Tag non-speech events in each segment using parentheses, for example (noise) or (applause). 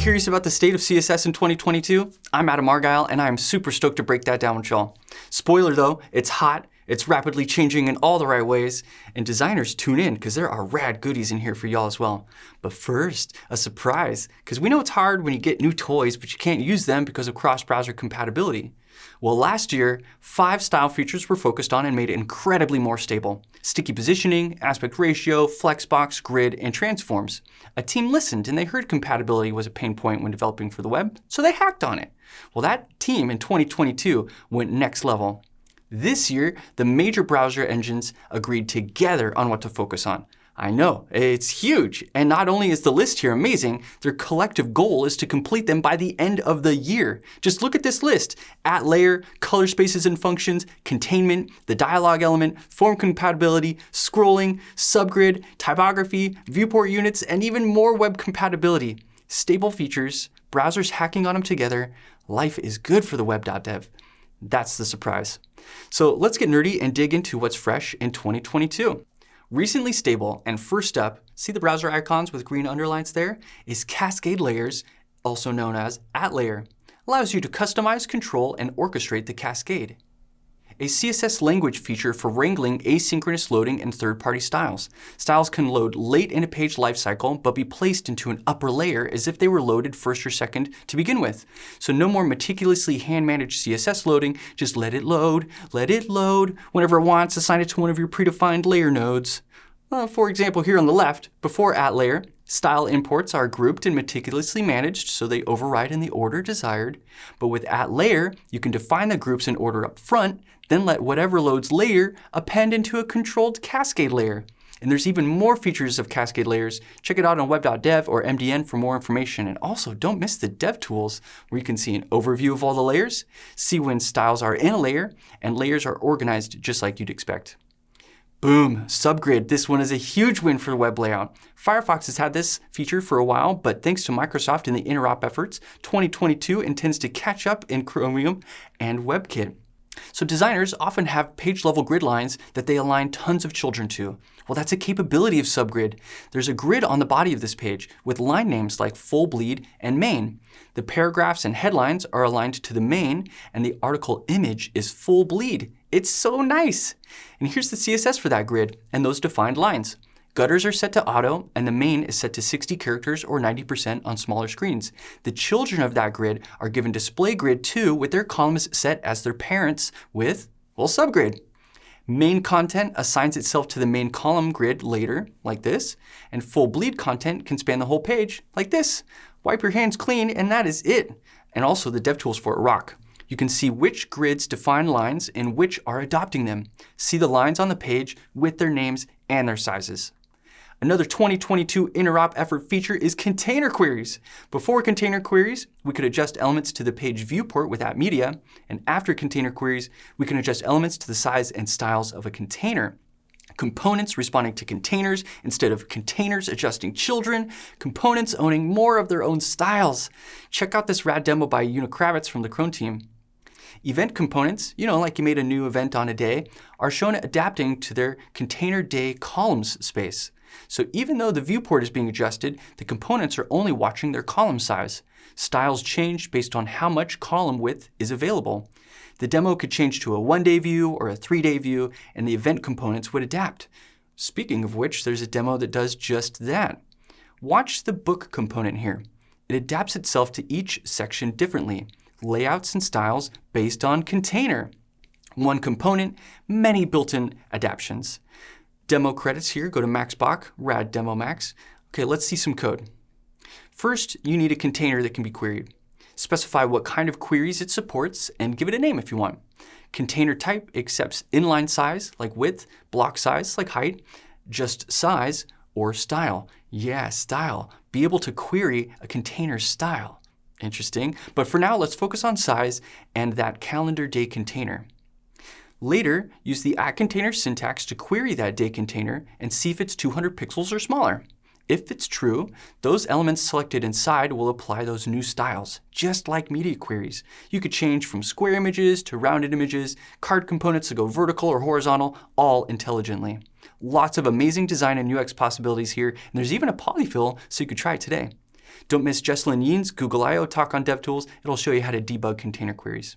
Curious about the state of CSS in 2022? I'm Adam Argyle, and I am super stoked to break that down with y'all. Spoiler though, it's hot, it's rapidly changing in all the right ways, and designers tune in because there are rad goodies in here for y'all as well. But first, a surprise, because we know it's hard when you get new toys, but you can't use them because of cross-browser compatibility. Well, last year, five style features were focused on and made incredibly more stable. Sticky positioning, aspect ratio, flexbox, grid, and transforms. A team listened and they heard compatibility was a pain point when developing for the web, so they hacked on it. Well, that team in 2022 went next level. This year, the major browser engines agreed together on what to focus on. I know, it's huge. And not only is the list here amazing, their collective goal is to complete them by the end of the year. Just look at this list. At layer, color spaces and functions, containment, the dialog element, form compatibility, scrolling, subgrid, typography, viewport units, and even more web compatibility. Stable features, browsers hacking on them together, life is good for the web.dev. That's the surprise. So let's get nerdy and dig into what's fresh in 2022. Recently stable, and first up, see the browser icons with green underlines there, is Cascade Layers, also known as at layer. Allows you to customize, control, and orchestrate the cascade a CSS language feature for wrangling asynchronous loading and third-party styles. Styles can load late in a page lifecycle, but be placed into an upper layer as if they were loaded first or second to begin with. So no more meticulously hand-managed CSS loading, just let it load, let it load. Whenever it wants, assign it to one of your predefined layer nodes. For example, here on the left, before at layer, Style imports are grouped and meticulously managed so they override in the order desired. But with at layer, you can define the groups in order up front, then let whatever loads later append into a controlled cascade layer. And there's even more features of cascade layers. Check it out on web.dev or MDN for more information. And also don't miss the dev tools where you can see an overview of all the layers, see when styles are in a layer, and layers are organized just like you'd expect. Boom, subgrid. This one is a huge win for web layout. Firefox has had this feature for a while, but thanks to Microsoft and the interop efforts, 2022 intends to catch up in Chromium and WebKit. So designers often have page-level grid lines that they align tons of children to. Well, that's a capability of subgrid. There's a grid on the body of this page with line names like full bleed and main. The paragraphs and headlines are aligned to the main, and the article image is full bleed. It's so nice. And here's the CSS for that grid and those defined lines. Gutters are set to auto, and the main is set to 60 characters or 90% on smaller screens. The children of that grid are given display grid 2 with their columns set as their parents with, well, subgrid. Main content assigns itself to the main column grid later, like this, and full bleed content can span the whole page, like this. Wipe your hands clean, and that is it. And also the DevTools for it rock. You can see which grids define lines and which are adopting them. See the lines on the page with their names and their sizes. Another 2022 interop effort feature is container queries. Before container queries, we could adjust elements to the page viewport with at media, and after container queries, we can adjust elements to the size and styles of a container. Components responding to containers instead of containers adjusting children, components owning more of their own styles. Check out this rad demo by Una Kravets from the Chrome team. Event components, you know, like you made a new event on a day, are shown adapting to their container day columns space. So even though the viewport is being adjusted, the components are only watching their column size. Styles change based on how much column width is available. The demo could change to a one-day view or a three-day view, and the event components would adapt. Speaking of which, there's a demo that does just that. Watch the book component here. It adapts itself to each section differently layouts and styles based on container. One component, many built-in adaptations. Demo credits here, go to Max Böck, rad demo max. Okay, let's see some code. First, you need a container that can be queried. Specify what kind of queries it supports and give it a name if you want. Container type accepts inline size, like width, block size, like height, just size, or style. Yeah, style. Be able to query a container style. Interesting. But for now, let's focus on size and that calendar day container. Later, use the at container syntax to query that day container and see if it's 200 pixels or smaller. If it's true, those elements selected inside will apply those new styles, just like media queries. You could change from square images to rounded images, card components to go vertical or horizontal, all intelligently. Lots of amazing design and UX possibilities here, and there's even a polyfill so you could try it today. Don't miss Jecelyn Yeen's Google I.O. talk on DevTools. It'll show you how to debug container queries.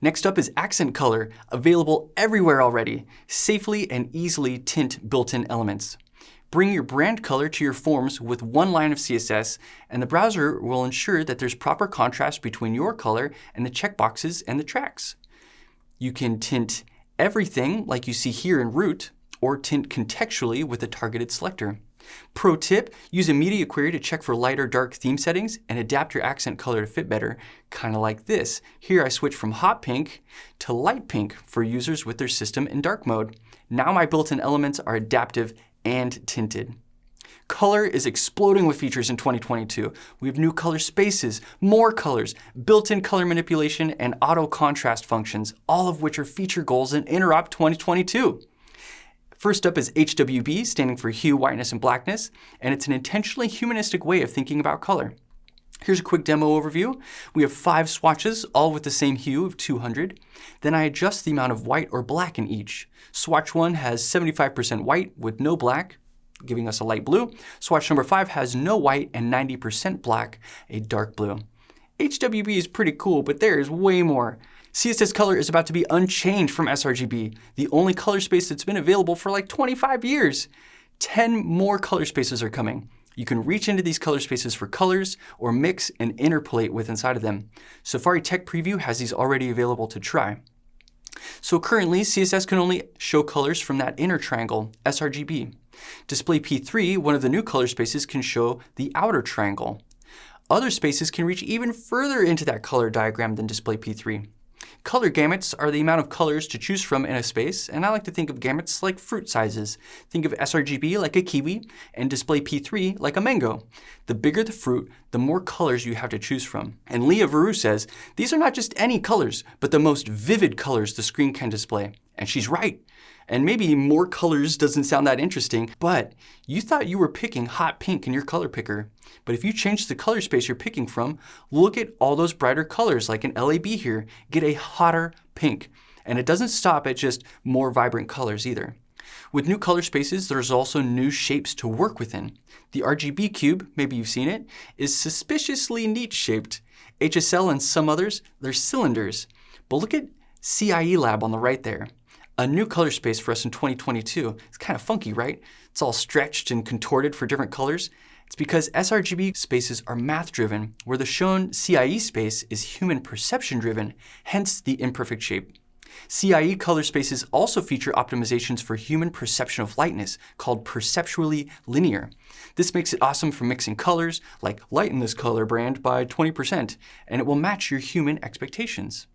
Next up is Accent Color, available everywhere already. Safely and easily tint built-in elements. Bring your brand color to your forms with one line of CSS, and the browser will ensure that there's proper contrast between your color and the checkboxes and the tracks. You can tint everything like you see here in Root, or tint contextually with a targeted selector. Pro tip, use a media query to check for light or dark theme settings and adapt your accent color to fit better, kind of like this. Here I switch from hot pink to light pink for users with their system in dark mode. Now my built-in elements are adaptive and tinted. Color is exploding with features in 2022. We have new color spaces, more colors, built-in color manipulation, and auto contrast functions, all of which are feature goals in Interop 2022. First up is HWB, standing for hue, whiteness, and blackness, and it's an intentionally humanistic way of thinking about color. Here's a quick demo overview. We have five swatches, all with the same hue of 200. Then I adjust the amount of white or black in each. Swatch 1 has 75% white with no black, giving us a light blue. Swatch number 5 has no white and 90% black, a dark blue. HWB is pretty cool, but there is way more. CSS color is about to be unchanged from sRGB, the only color space that's been available for like 25 years. 10 more color spaces are coming. You can reach into these color spaces for colors or mix and interpolate with inside of them. Safari Tech Preview has these already available to try. So currently, CSS can only show colors from that inner triangle, sRGB. Display P3, one of the new color spaces, can show the outer triangle. Other spaces can reach even further into that color diagram than Display P3. Color gamuts are the amount of colors to choose from in a space, and I like to think of gamuts like fruit sizes. Think of sRGB like a kiwi, and display P3 like a mango. The bigger the fruit, the more colors you have to choose from. And Lea Verou says, these are not just any colors, but the most vivid colors the screen can display. And she's right. And maybe more colors doesn't sound that interesting, but you thought you were picking hot pink in your color picker. But if you change the color space you're picking from, look at all those brighter colors like an LAB here. Get a hotter pink. And it doesn't stop at just more vibrant colors either. With new color spaces, there's also new shapes to work within. The RGB cube, maybe you've seen it, is suspiciously neat shaped. HSL and some others, they're cylinders. But look at CIE Lab on the right there a new color space for us in 2022. It's kind of funky, right? It's all stretched and contorted for different colors. It's because sRGB spaces are math-driven, where the shown CIE space is human perception-driven, hence the imperfect shape. CIE color spaces also feature optimizations for human perception of lightness, called perceptually linear. This makes it awesome for mixing colors, like lighten this color brand by 20%, and it will match your human expectations.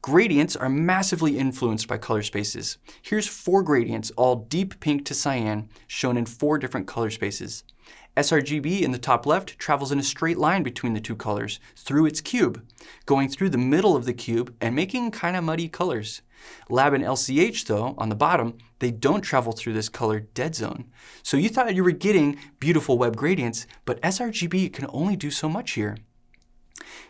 Gradients are massively influenced by color spaces. Here's four gradients, all deep pink to cyan, shown in four different color spaces. sRGB in the top left travels in a straight line between the two colors through its cube, going through the middle of the cube and making kind of muddy colors. Lab and LCH, though, on the bottom, they don't travel through this color dead zone. So you thought you were getting beautiful web gradients, but sRGB can only do so much here.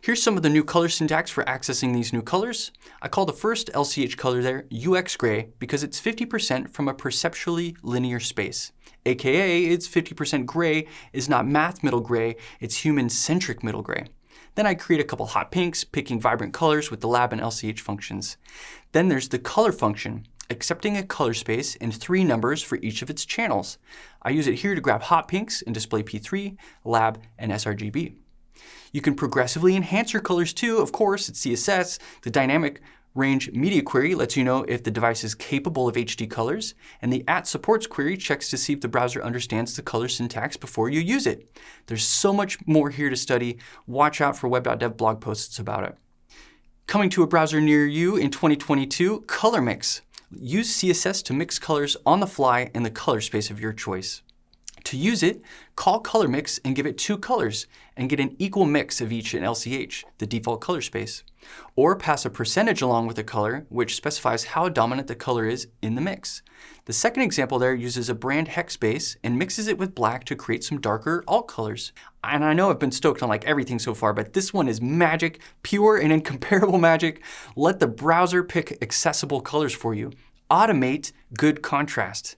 Here's some of the new color syntax for accessing these new colors. I call the first LCH color there UX gray because it's 50% from a perceptually linear space. AKA, it's 50% gray is not math middle gray, it's human-centric middle gray. Then I create a couple hot pinks, picking vibrant colors with the lab and LCH functions. Then there's the color function, accepting a color space and three numbers for each of its channels. I use it here to grab hot pinks and display P3, lab, and sRGB. You can progressively enhance your colors too, of course, it's CSS. The dynamic range media query lets you know if the device is capable of HD colors, and the at supports query checks to see if the browser understands the color syntax before you use it. There's so much more here to study. Watch out for web.dev blog posts about it. Coming to a browser near you in 2022, Color Mix. Use CSS to mix colors on the fly in the color space of your choice. To use it, call color mix and give it two colors and get an equal mix of each in LCH, the default color space. Or pass a percentage along with the color, which specifies how dominant the color is in the mix. The second example there uses a brand hex base and mixes it with black to create some darker alt colors. And I know I've been stoked on like everything so far, but this one is magic, pure and (laughs) incomparable magic. Let the browser pick accessible colors for you. Automate good contrast.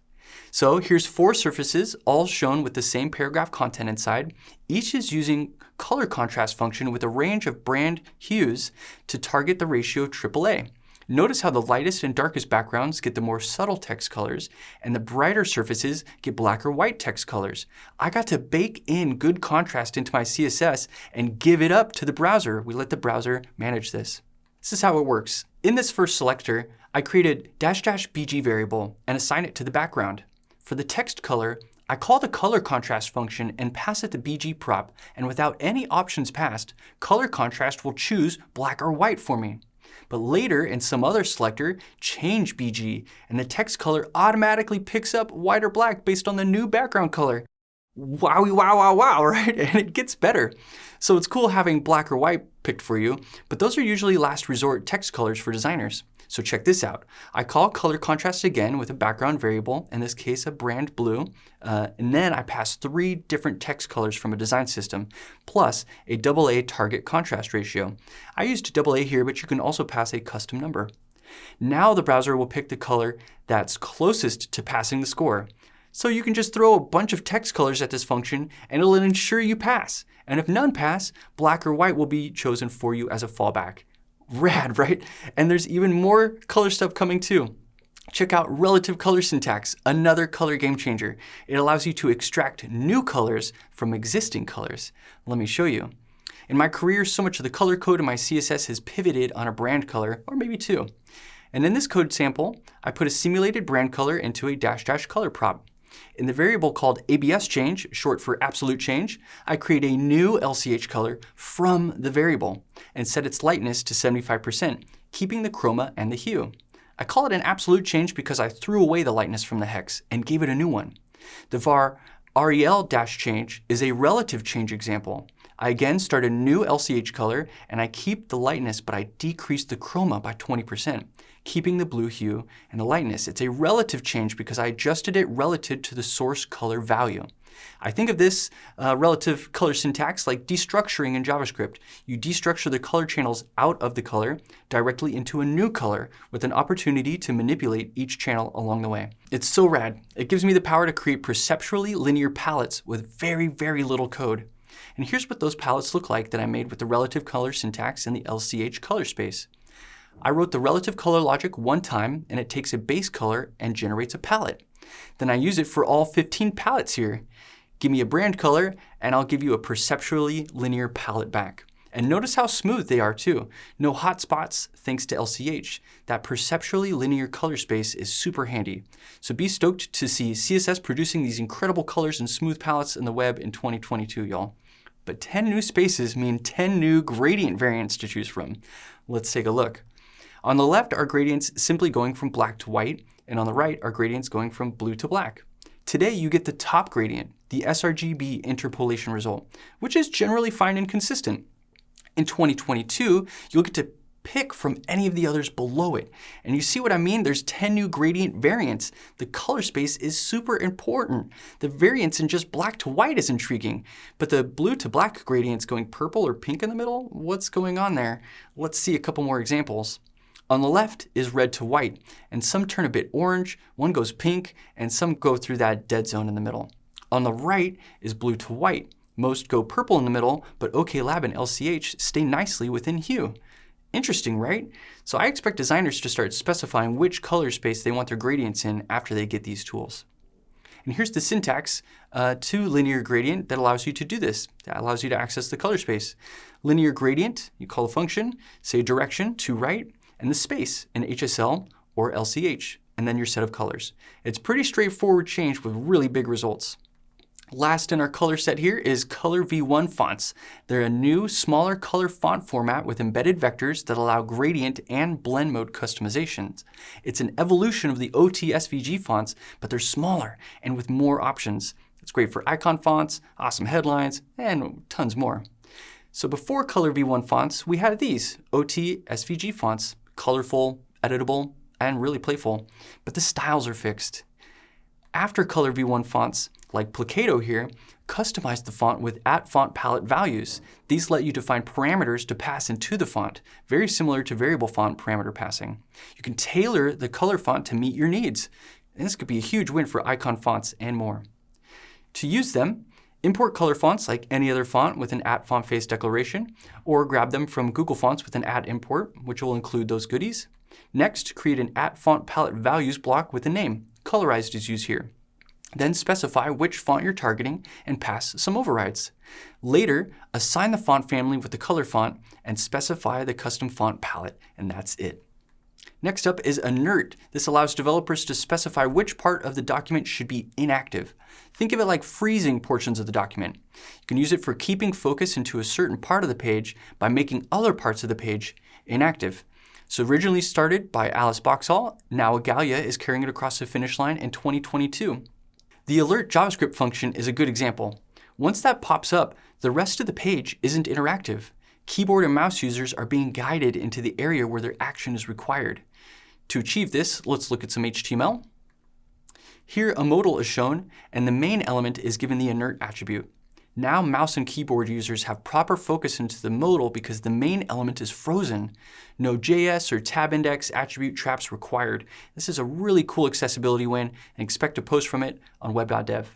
So here's four surfaces, all shown with the same paragraph content inside. Each is using color contrast function with a range of brand hues to target the ratio of AAA. Notice how the lightest and darkest backgrounds get the more subtle text colors, and the brighter surfaces get black or white text colors. I got to bake in good contrast into my CSS and give it up to the browser. We let the browser manage this. This is how it works. In this first selector, I created dash dash BG variable and assign it to the background. For the text color, I call the color contrast function and pass it the BG prop, and without any options passed, color contrast will choose black or white for me. But later, in some other selector, change BG, and the text color automatically picks up white or black based on the new background color. Wowie, wow, wow, wow, (laughs) right? And it gets better. So it's cool having black or white picked for you, but those are usually last resort text colors for designers. So check this out. I call color contrast again with a background variable, in this case a brand blue, uh, and then I pass three different text colors from a design system, plus a AA target contrast ratio. I used AA here, but you can also pass a custom number. Now the browser will pick the color that's closest to passing the score. So you can just throw a bunch of text colors at this function and it'll ensure you pass. And if none pass, black or white will be chosen for you as a fallback. Rad, (laughs) right? And there's even more color stuff coming too. Check out relative color syntax, another color game changer. It allows you to extract new colors from existing colors. Let me show you. In my career, so much of the color code in my CSS has pivoted on a brand color, or maybe two. And in this code sample, I put a simulated brand color into a dash dash color prop. In the variable called ABS change, short for absolute change, I create a new LCH color from the variable and set its lightness to 75%, keeping the chroma and the hue. I call it an absolute change because I threw away the lightness from the hex and gave it a new one. The var rel-change is a relative change example. I again start a new LCH color and I keep the lightness, but I decrease the chroma by 20% keeping the blue hue and the lightness. It's a relative change because I adjusted it relative to the source color value. I think of this uh, relative color syntax like destructuring in JavaScript. You destructure the color channels out of the color directly into a new color with an opportunity to manipulate each channel along the way. It's so rad. It gives me the power to create perceptually linear palettes with very, very little code. And here's what those palettes look like that I made with the relative color syntax in the LCH color space. I wrote the relative color logic one time and it takes a base color and generates a palette. Then I use it for all 15 palettes here. Give me a brand color and I'll give you a perceptually linear palette back. And notice how smooth they are too. No hot spots thanks to LCH. That perceptually linear color space is super handy. So be stoked to see CSS producing these incredible colors and smooth palettes in the web in 2022, y'all. But 10 new spaces mean 10 new gradient variants to choose from. Let's take a look. On the left are gradients simply going from black to white, and on the right are gradients going from blue to black. Today you get the top gradient, the sRGB interpolation result, which is generally fine and consistent. In 2022, you'll get to pick from any of the others below it. And you see what I mean? There's 10 new gradient variants. The color space is super important. The variance in just black to white is intriguing, but the blue to black gradients going purple or pink in the middle, what's going on there? Let's see a couple more examples. On the left is red to white, and some turn a bit orange, one goes pink, and some go through that dead zone in the middle. On the right is blue to white. Most go purple in the middle, but OKLab and LCH stay nicely within hue. Interesting, right? So I expect designers to start specifying which color space they want their gradients in after they get these tools. And here's the syntax uh, to linear gradient that allows you to do this. That allows you to access the color space. Linear gradient, you call a function, say direction to right, and the space in HSL or LCH, and then your set of colors. It's pretty straightforward change with really big results. Last in our color set here is COLRv1 fonts. They're a new, smaller color font format with embedded vectors that allow gradient and blend mode customizations. It's an evolution of the OT SVG fonts, but they're smaller and with more options. It's great for icon fonts, awesome headlines, and tons more. So before COLRv1 fonts, we had these, OT SVG fonts colorful, editable, and really playful, but the styles are fixed. After COLRv1 fonts, like Placato here, customize the font with at font palette values. These let you define parameters to pass into the font, very similar to variable font parameter passing. You can tailor the color font to meet your needs. And this could be a huge win for icon fonts and more. To use them, import color fonts like any other font with an at font face declaration, or grab them from Google Fonts with an at import, which will include those goodies. Next, create an at font palette values block with a name. Colorized is used here. Then specify which font you're targeting and pass some overrides. Later, assign the font family with the color font and specify the custom font palette, and that's it. Next up is inert. This allows developers to specify which part of the document should be inactive. Think of it like freezing portions of the document. You can use it for keeping focus into a certain part of the page by making other parts of the page inactive. So originally started by Alice Boxhall, now Igalia is carrying it across the finish line in 2022. The alert JavaScript function is a good example. Once that pops up, the rest of the page isn't interactive. Keyboard and mouse users are being guided into the area where their action is required. To achieve this, let's look at some HTML. Here, a modal is shown, and the main element is given the inert attribute. Now mouse and keyboard users have proper focus into the modal because the main element is frozen. No JS or tab index attribute traps required. This is a really cool accessibility win and expect to post from it on web.dev.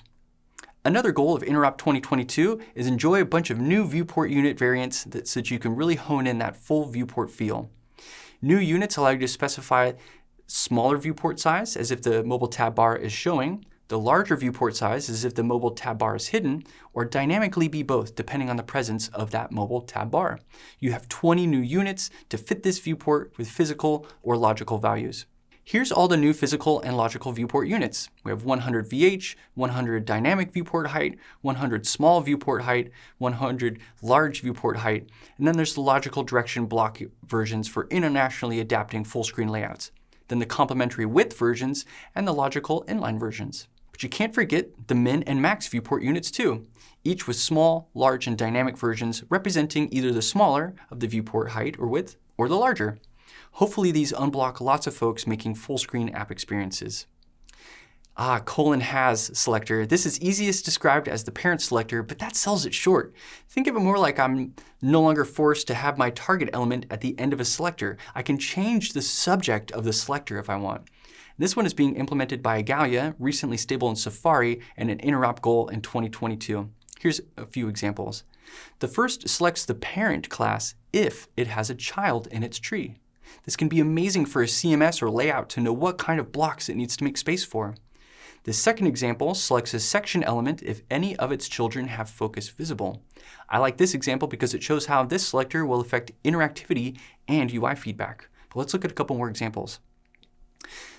Another goal of Interop 2022 is enjoy a bunch of new viewport unit variants that, so that you can really hone in that full viewport feel. New units allow you to specify smaller viewport size as if the mobile tab bar is showing, the larger viewport size as if the mobile tab bar is hidden, or dynamically be both depending on the presence of that mobile tab bar. You have 20 new units to fit this viewport with physical or logical values. Here's all the new physical and logical viewport units. We have 100 VH, 100 dynamic viewport height, 100 small viewport height, 100 large viewport height, and then there's the logical direction block versions for internationally adapting full screen layouts, then the complementary width versions, and the logical inline versions. But you can't forget the min and max viewport units too, each with small, large, and dynamic versions representing either the smaller of the viewport height or width, or the larger. Hopefully these unblock lots of folks making full screen app experiences. Ah, colon has selector. This is easiest described as the parent selector, but that sells it short. Think of it more like I'm no longer forced to have my target element at the end of a selector. I can change the subject of the selector if I want. This one is being implemented by Igalia, recently stable in Safari, and an interop goal in 2022. Here's a few examples. The first selects the parent class if it has a child in its tree. This can be amazing for a CMS or layout to know what kind of blocks it needs to make space for. The second example selects a section element if any of its children have focus visible. I like this example because it shows how this selector will affect interactivity and UI feedback. But let's look at a couple more examples.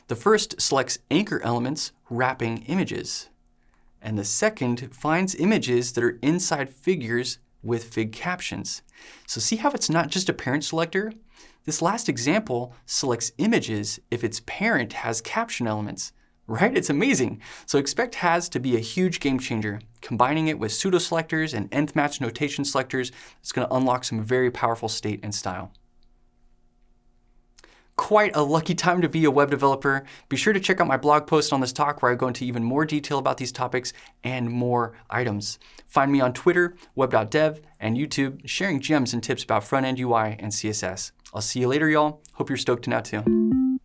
The first selects anchor elements wrapping images. And the second finds images that are inside figures with fig captions. So see how it's not just a parent selector? This last example selects images if its parent has caption elements, right? It's amazing. So expect has to be a huge game changer. Combining it with pseudo selectors and nth match notation selectors is going to unlock some very powerful state and style. Quite a lucky time to be a web developer. Be sure to check out my blog post on this talk where I go into even more detail about these topics and more items. Find me on Twitter, web.dev, and YouTube, sharing gems and tips about front-end UI and CSS. I'll see you later, y'all. Hope you're stoked to now too.